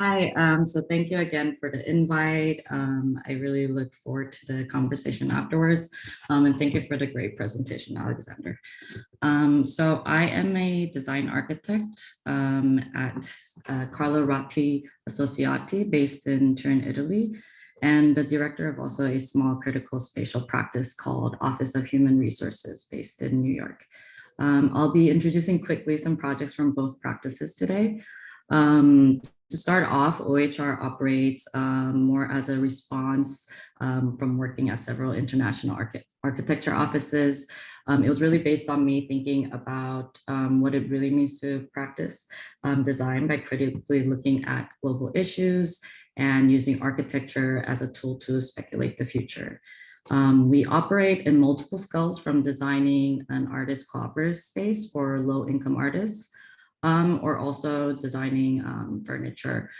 Hi, um, so thank you again for the invite. Um, I really look forward to the conversation afterwards. Um, and thank you for the great presentation, Alexander. Um, so I am a design architect um, at uh, Carlo Ratti Associati based in Turin, Italy, and the director of also a small critical spatial practice called Office of Human Resources based in New York. Um, I'll be introducing quickly some projects from both practices today. Um, to start off, OHR operates um, more as a response um, from working at several international archi architecture offices. Um, it was really based on me thinking about um, what it really means to practice um, design by critically looking at global issues and using architecture as a tool to speculate the future. Um, we operate in multiple scales from designing an artist cooperative space for low income artists um, or also designing um, furniture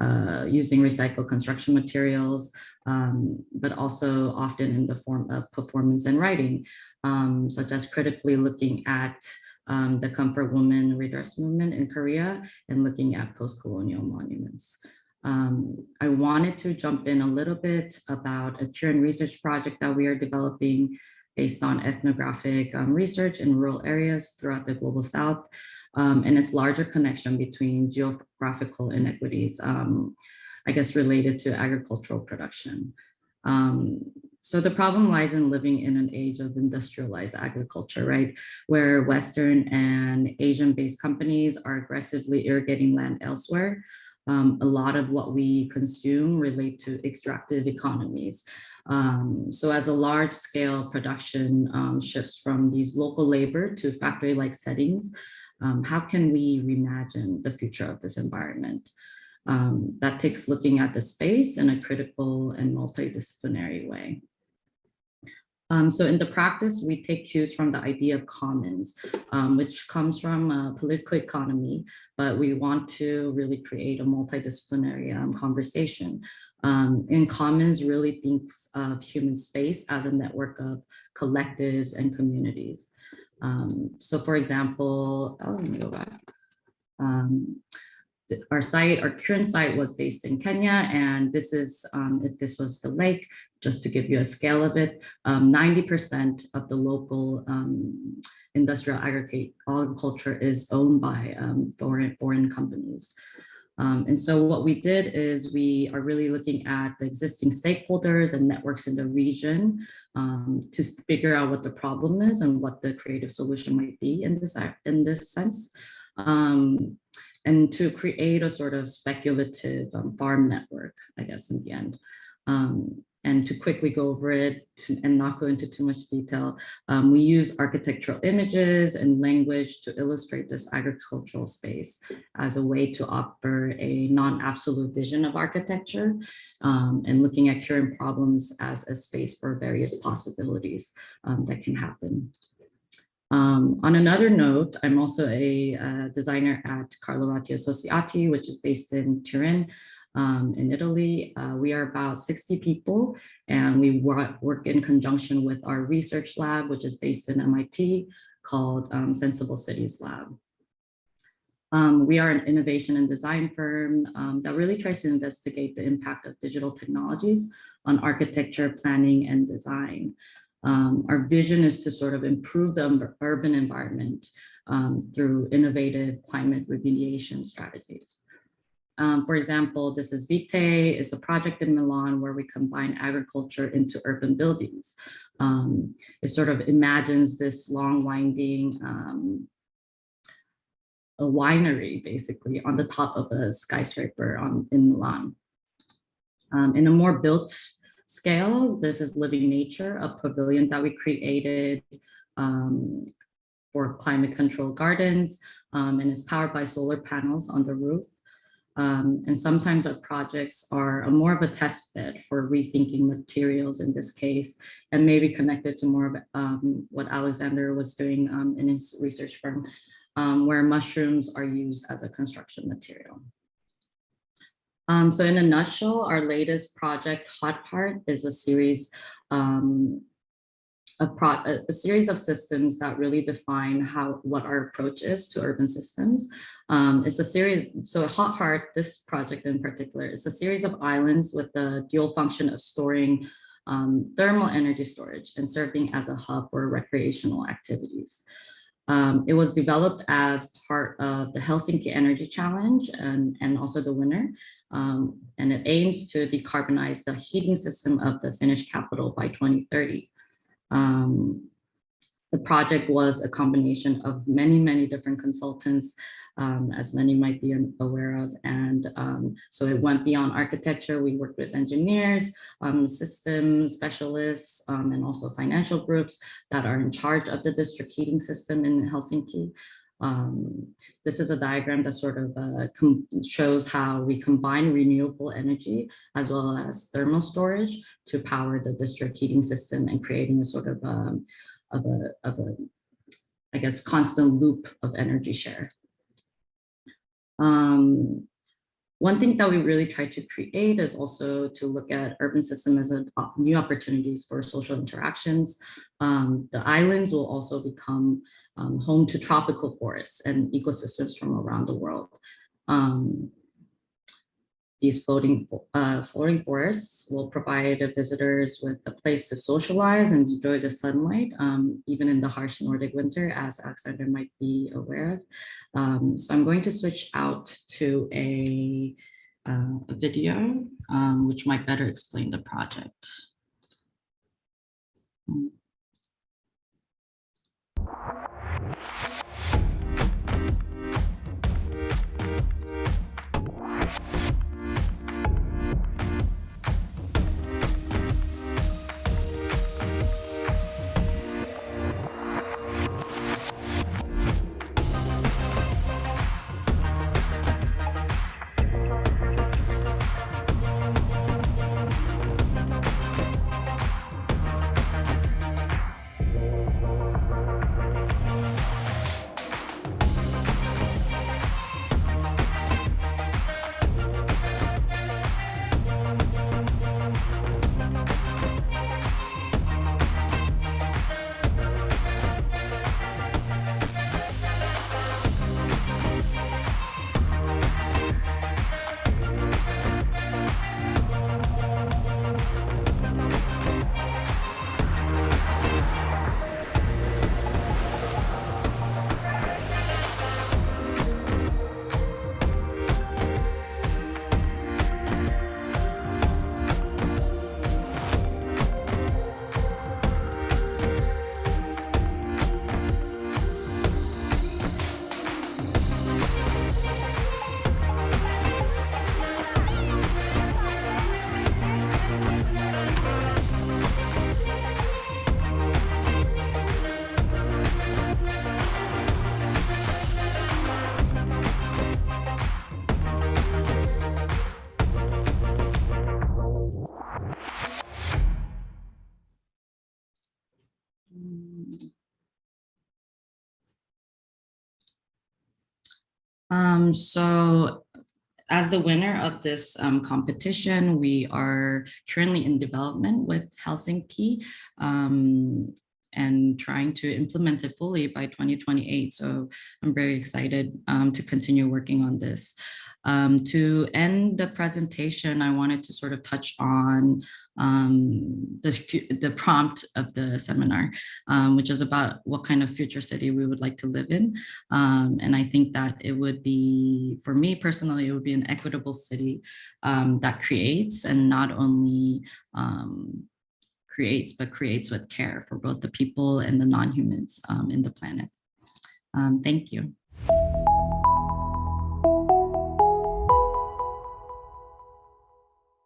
uh, using recycled construction materials, um, but also often in the form of performance and writing, um, such as critically looking at um, the comfort woman redress movement in Korea and looking at post-colonial monuments. Um, I wanted to jump in a little bit about a Turin research project that we are developing based on ethnographic um, research in rural areas throughout the global south um, and its larger connection between geographical inequities, um, I guess, related to agricultural production. Um, so the problem lies in living in an age of industrialized agriculture, right? Where Western and Asian-based companies are aggressively irrigating land elsewhere. Um, a lot of what we consume relate to extractive economies. Um, so as a large scale production um, shifts from these local labor to factory-like settings, um, how can we reimagine the future of this environment? Um, that takes looking at the space in a critical and multidisciplinary way. Um, so in the practice, we take cues from the idea of commons, um, which comes from political economy, but we want to really create a multidisciplinary um, conversation. Um, in commons really thinks of human space as a network of collectives and communities. Um, so for example, oh, let me go back. Um, our site, our current site was based in Kenya, and this is, um, if this was the lake, just to give you a scale of it, 90% um, of the local um, industrial agriculture is owned by um, foreign, foreign companies. Um, and so what we did is we are really looking at the existing stakeholders and networks in the region um, to figure out what the problem is and what the creative solution might be in this, in this sense. Um, and to create a sort of speculative um, farm network, I guess, in the end. Um, and to quickly go over it and not go into too much detail, um, we use architectural images and language to illustrate this agricultural space as a way to offer a non-absolute vision of architecture um, and looking at current problems as a space for various possibilities um, that can happen. Um, on another note, I'm also a uh, designer at Carlo Ratti Associati, which is based in Turin, um, in Italy. Uh, we are about 60 people and we work, in conjunction with our research lab, which is based in MIT called um, Senseable Cities Lab. Um, we are an innovation and design firm um, that really tries to investigate the impact of digital technologies on architecture, planning, and design. Um, our vision is to sort of improve the urban environment um, through innovative climate remediation strategies. Um, for example, this is Vite, it's a project in Milan where we combine agriculture into urban buildings. Um, it sort of imagines this long winding um, a winery basically on the top of a skyscraper on, in Milan. Um, in a more built scale, this is Living Nature, a pavilion that we created um, for climate control gardens um, and is powered by solar panels on the roof. Um, and sometimes our projects are more of a test bed for rethinking materials in this case, and maybe connected to more of um, what Alexander was doing um, in his research firm, um, where mushrooms are used as a construction material. Um, so in a nutshell, our latest project, Hot Heart, is a series um, a, pro, a, series of systems that really define how what our approach is to urban systems. Um, it's a series, so Hot Heart, this project in particular, is a series of islands with the dual function of storing um, thermal energy storage and serving as a hub for recreational activities. Um, it was developed as part of the Helsinki Energy Challenge and, and also the winner. Um, and it aims to decarbonize the heating system of the Finnish capital by 2030. Um, the project was a combination of many, many different consultants, um, as many might be aware of. And um, so it went beyond architecture. We worked with engineers, um, system specialists, um, and also financial groups that are in charge of the district heating system in Helsinki. Um, this is a diagram that sort of uh, shows how we combine renewable energy as well as thermal storage to power the district heating system and creating a sort of, um, of, a, of a, I guess, constant loop of energy share. Um, one thing that we really try to create is also to look at urban system as a, new opportunities for social interactions. Um, the islands will also become um, home to tropical forests and ecosystems from around the world. Um, these floating, uh, floating forests will provide visitors with a place to socialize and enjoy the sunlight, um, even in the harsh Nordic winter, as Alexander might be aware of. Um, so I'm going to switch out to a, uh, a video, um, which might better explain the project. Um, so as the winner of this um, competition, we are currently in development with Helsinki. Um, and trying to implement it fully by 2028. So I'm very excited um, to continue working on this. Um, to end the presentation, I wanted to sort of touch on um, the, the prompt of the seminar, um, which is about what kind of future city we would like to live in. Um, and I think that it would be, for me personally, it would be an equitable city um, that creates and not only um, creates, but creates with care for both the people and the non-humans um, in the planet. Um, thank you.